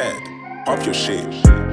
Ted, pop your shit.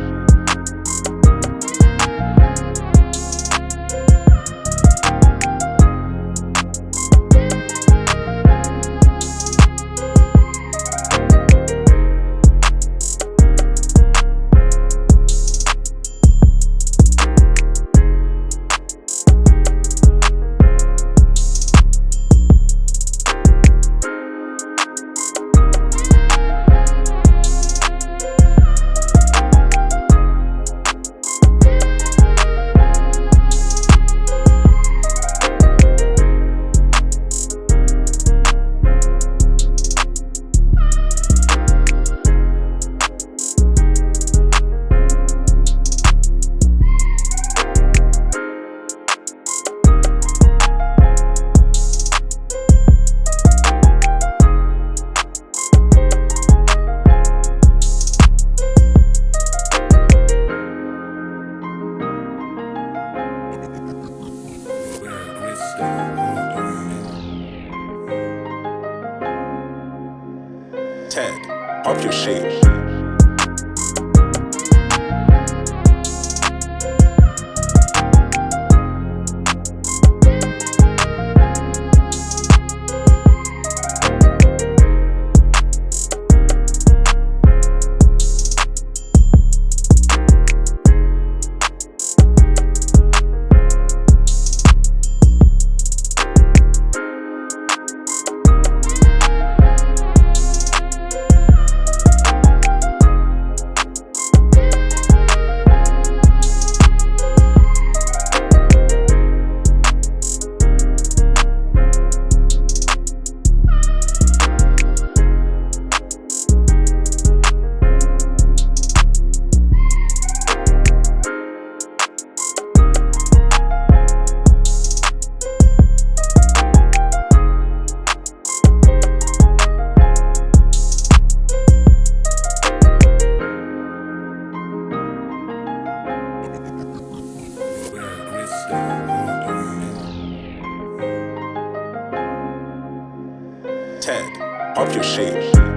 Ted, pop your shit. Pop your shit.